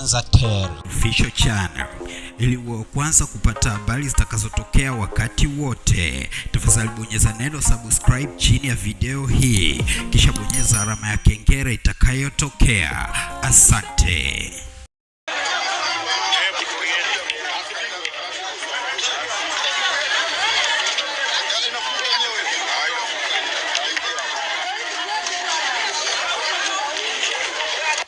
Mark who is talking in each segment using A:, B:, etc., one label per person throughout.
A: Official Channel ili wa kwanza kupata habari zitakazotokea wakati wote. Tafadhali bonyeza neno subscribe chini ya video hii, kisha bonyeza alama ya kengele itakayotokea. Asante.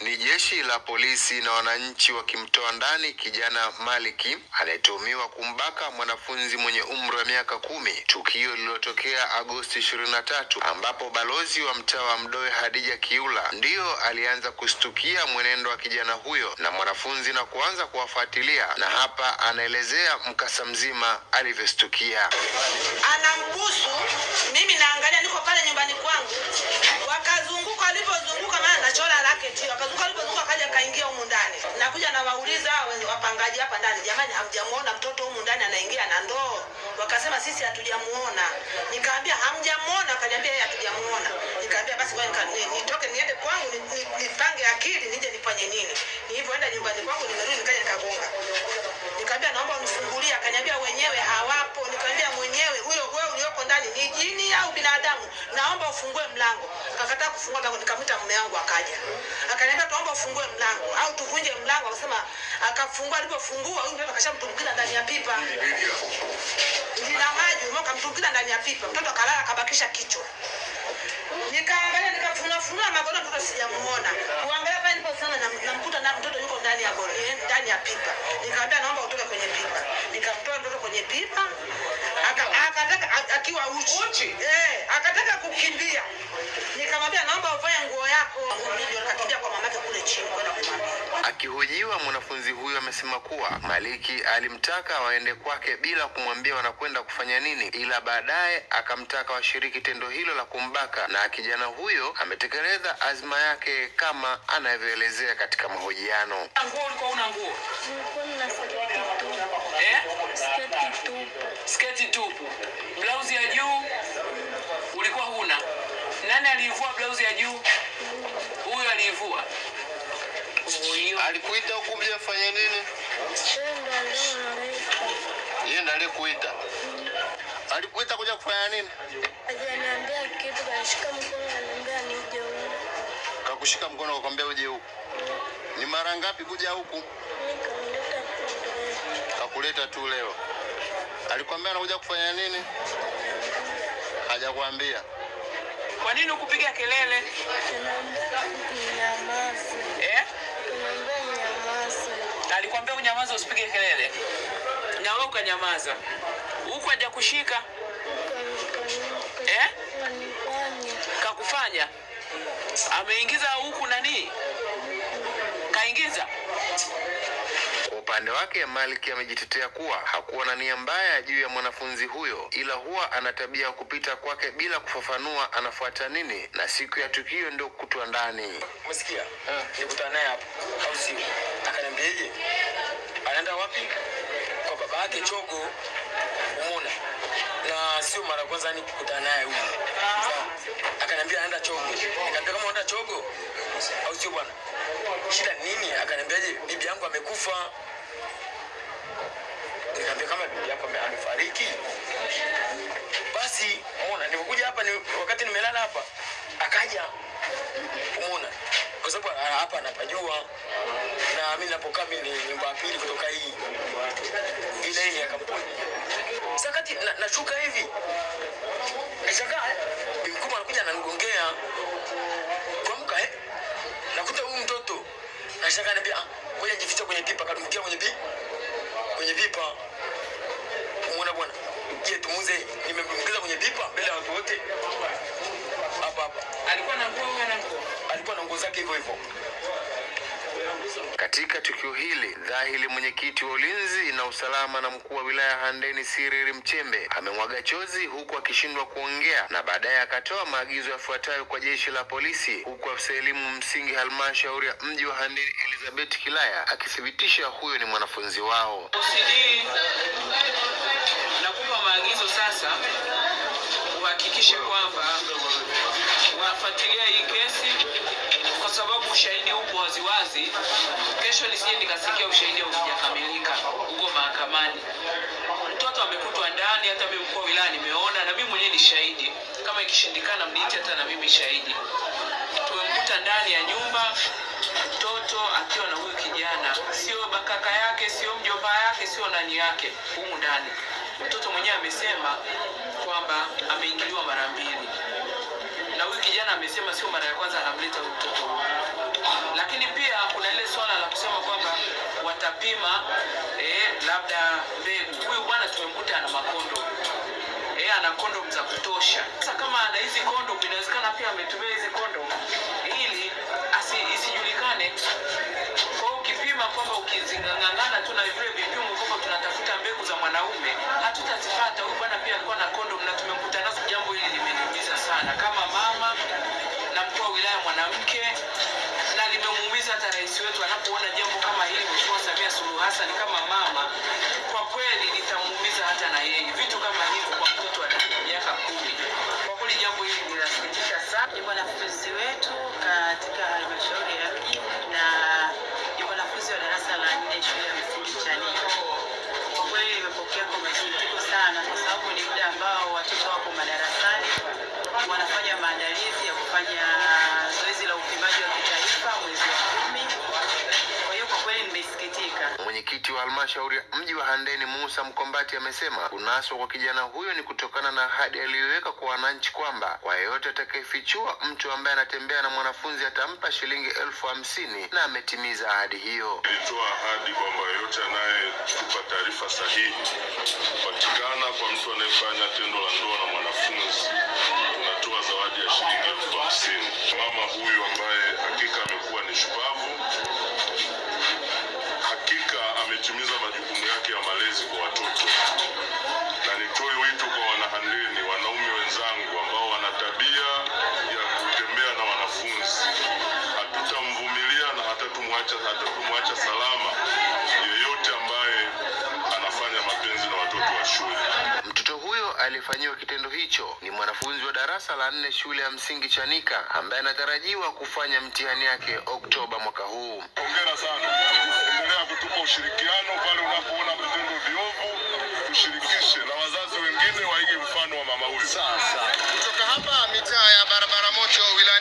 B: Ni jeshi la polisi na wananchi wakimtoa ndani kijana Maliki anayetuhumiwa kumbaka mwanafunzi mwenye umri wa miaka kumi, tukio lililotokea Agosti 23 ambapo balozi wa mtaa wa Mdoe Hadija Kiula ndiyo alianza kustukia mwenendo wa kijana huyo na mwanafunzi na kuanza kuwafuatilia, na hapa anaelezea mkasa mzima alivyostukia.
C: anambusu mimi naangalia niko pale nyumbani kwangu. Wakazunguka walipozunguka maana nachora lake tu wakazunguka walipozunguka akaja kaingia humu ndani. Nakuja nawauliza wapangaji hapa ndani jamani hamjamuona mtoto humu ndani anaingia na ndoo? Wakasema sisi hatujamuona. Nikaambia hamjamuona? Akaniambia yeye hatujamuona. Nikaambia basi ngoja nitoke niende kwangu naomba ufungue mlango. Akakataa kufungua mlango nikamwita mume wangu akaja. Akaniambia tuomba ufungue mlango. Au tuvunje mlango akasema akafungua alipofungua huyu mtoto akashamtumbukiza ndani ya pipa. Lina maji umeona kamtumbukiza ndani ya pipa. Mtoto akalala akabakisha kichwa. Nikaangalia nikafunafunua magodoro mtoto sijamuona. Kuangalia pale niliposimama na- namkuta na mtoto yuko ndani ya eh, ndani ya pipa. Nikamwambia naomba utoke kwenye pipa. Nikamtoa mtoto kwenye pipa. Aka- akataka akiwa uchi? Eh, akataka kukimbia. Nikamwambia naomba uvae
B: Akihojiwa, mwanafunzi huyo amesema kuwa Maliki alimtaka waende kwake bila kumwambia wanakwenda kufanya nini, ila baadaye akamtaka washiriki tendo hilo la kumbaka, na kijana huyo ametekeleza azma yake kama anavyoelezea katika mahojiano.
D: Sketi tupu.
E: blauzi ya juu ulikuwa huna nani alivua blauzi ya juu huyo aliivua huyo
B: Alikuita huku mje afanye nini?
D: Yeye
B: ndiye alikuita. Alikuita kuja kufanya nini?
D: Hajaniambia kitu, kanishika mkono ananiambia nije huku.
B: Kakushika mkono kakwambia uje huku. Ni mara ngapi kuja huku? Kakuleta tu leo. Alikwambia anakuja kufanya nini? Hajakwambia.
E: Kwa nini ukupiga kelele? Eh? Alikwambia unyamaza usipige kelele. Na wewe ukanyamaza. Huku haja kushika eh? Kakufanya. Ameingiza huku nani? Kaingiza
B: upande wake Maliki amejitetea kuwa hakuwa na nia mbaya juu ya mwanafunzi huyo, ila huwa ana tabia ya kupita kwake bila kufafanua anafuata nini, na siku ya tukio ndio kutwa ndani.
F: umesikia? Nikutana naye hapo. Au sio akaniambiaje? Anaenda wapi? Kwa baba yake chogo umeona? Na sio mara kwanza ni kukutana naye huyu. Akaniambia anaenda chogo nikamwambia kama unaenda chogo au sio bwana? Shida ni nini? Akaniambiaje bibi yangu amekufa nikamwambia kama bibi yako amefariki basi umeona nilipokuja hapa ni, wakati nimelala hapa. Akaja umeona kwa sababu ah, hapa anapajua na mimi napokaa mimi ni nyumba ya pili kutoka hii ile ile ya kampuni. Sakati na, nashuka hivi. Nishangaa mkubwa anakuja ananigongea. Kuamka eh nakuta huyu mtoto. Nashangaa naambia ah ngoja jificha kwenye pipa kadumkia kwenye pipa kwenye pipa tumuze. Kwenye pipa mbele ya watu wote. Hapa hapa.
E: Alikuwa na nguo na nguo?
F: Alikuwa na nguo zake hivyo hivyo.
B: Katika tukio hili dhahili mwenyekiti wa ulinzi na usalama na mkuu wa wilaya Handeni Siriri Mchembe amemwaga chozi huku akishindwa kuongea, na baadaye akatoa maagizo yafuatayo kwa jeshi la polisi, huku afisa elimu msingi halmashauri ya mji wa Handeni Elizabeth Kilaya akithibitisha huyo ni mwanafunzi wao.
E: OCD nakupa maagizo sasa uhakikishe kwamba wafuatilia hii kesi kwa sababu ushahidi upo waziwazi. Kesho nisije nikasikia ushahidi haujakamilika huko mahakamani. Mtoto amekutwa ndani, hata mimi mkuu wa wilaya nimeona, na mimi mwenyewe ni shahidi. Kama ikishindikana, mniite hata na mimi shahidi. Tumemkuta ndani ya nyumba mtoto akiwa na huyu kijana, sio kaka yake, sio mjomba yake, sio nani yake, humu ndani. Mtoto mwenyewe amesema kwamba ameingiliwa mara mbili, na huyu kijana amesema sio mara ya kwanza anamleta huyu mtoto. Lakini pia kuna ile swala la kusema kwamba watapima eh, labda mbegu. Huyu bwana tumemkuta ana makondo eh, ana kondom za kutosha. Sasa kama ana hizi kondo inawezekana pia ametumia hizi kondom ili isijulikane. Kwa ukipima kwamba ukizingang'ang'ana tu
G: darasa la nne shule ya
B: Mwenyekiti wa halmashauri ya mji wa Handeni Musa Mkombati amesema kunaswa kwa kijana huyo ni kutokana na ahadi aliyoweka kwa wananchi kwamba kwa yeyote atakayefichua mtu ambaye anatembea na mwanafunzi atampa shilingi elfu hamsini na ametimiza ahadi hiyo.
H: Ilitoa ahadi kwamba yeyote anayetupa taarifa sahihi kupatikana kwa mtu anayefanya tendo la ndoa na mwanafunzi tunatoa zawadi ya shilingi elfu hamsini. Mama huyu ambaye hakika amekuwa ni shupavu, malezi kwa watoto, na nitoe wito kwa wanahandeni, wanaume wenzangu ambao wana tabia ya kutembea na wanafunzi, hatutamvumilia na hatatumwacha hatatumwacha salama
B: aliyefanyiwa kitendo hicho ni mwanafunzi wa darasa la nne shule ya msingi Chanika ambaye anatarajiwa kufanya mtihani yake Oktoba mwaka huu.
H: Hongera sana, endelea kutupa ushirikiano pale unapoona vitendo viovu, tushirikishe na wazazi wengine waige mfano wa mama huyu. Sasa kutoka hapa mitaa ya barabara moto wila